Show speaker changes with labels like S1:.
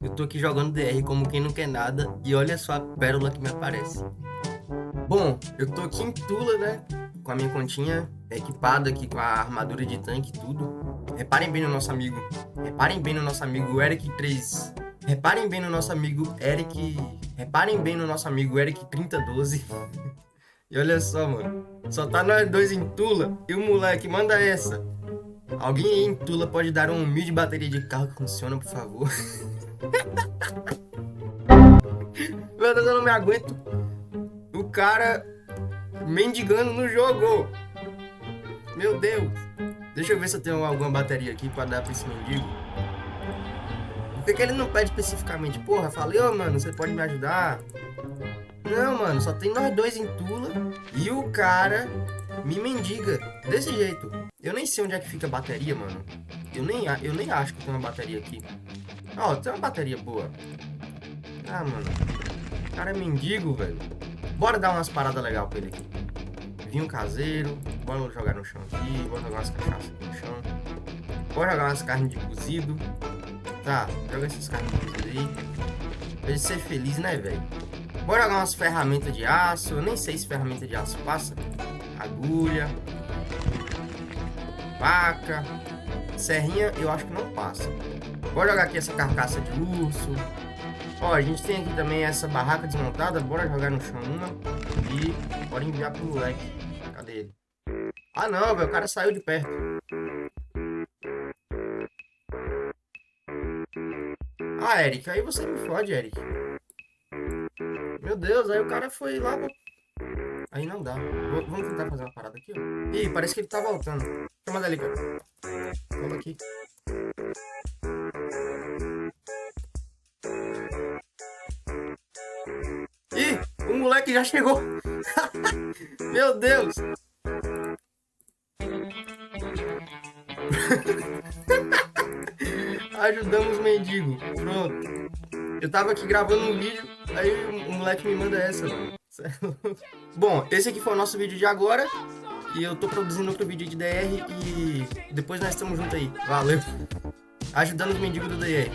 S1: Eu tô aqui jogando DR como quem não quer nada e olha só a pérola que me aparece. Bom, eu tô aqui em Tula, né? Com a minha continha equipada aqui com a armadura de tanque e tudo. Reparem bem no nosso amigo. Reparem bem no nosso amigo Eric 3. Reparem bem no nosso amigo Eric. Reparem bem no nosso amigo Eric 3012. e olha só, mano. Só tá nós dois em Tula e o moleque manda essa. Alguém aí em Tula pode dar um mil de bateria de carro que funciona, por favor? Meu Deus, eu não me aguento. O cara mendigando no jogo. Meu Deus. Deixa eu ver se eu tenho alguma bateria aqui pra dar pra esse mendigo. Por que, que ele não pede especificamente? Porra, falei, ô oh, mano, você pode me ajudar? Não, mano, só tem nós dois em Tula e o cara me mendiga desse jeito. Eu nem sei onde é que fica a bateria, mano. Eu nem, eu nem acho que tem uma bateria aqui. Ó, oh, tem uma bateria boa. Ah, mano. O cara é mendigo, velho. Bora dar umas paradas legais pra ele aqui. Vinho caseiro. Bora jogar no chão aqui. Bora jogar umas cachaças no chão. Bora jogar umas carnes de cozido. Tá, joga essas carnes de cozido aí. Pra ele ser feliz, né, velho? Bora jogar umas ferramentas de aço. Eu nem sei se ferramenta de aço passa. Agulha faca. Serrinha eu acho que não passa. Bora jogar aqui essa carcaça de urso. Ó, a gente tem aqui também essa barraca desmontada. Bora jogar no chão uma. E bora enviar pro moleque. Cadê ele? Ah não, velho. O cara saiu de perto. Ah, Eric. Aí você me fode, Eric. Meu Deus, aí o cara foi lá Aí não dá. vamos tentar fazer uma parada aqui, ó. Ih, parece que ele tá voltando. Chama dali, cara. Vamos aqui. Ih, o moleque já chegou. Meu Deus. Ajudamos o mendigo. Pronto. Eu tava aqui gravando um vídeo, aí o moleque me manda essa, mano. Bom, esse aqui foi o nosso vídeo de agora. E eu tô produzindo outro vídeo de DR e depois nós estamos juntos aí. Valeu. Ajudando os mendigos do DR.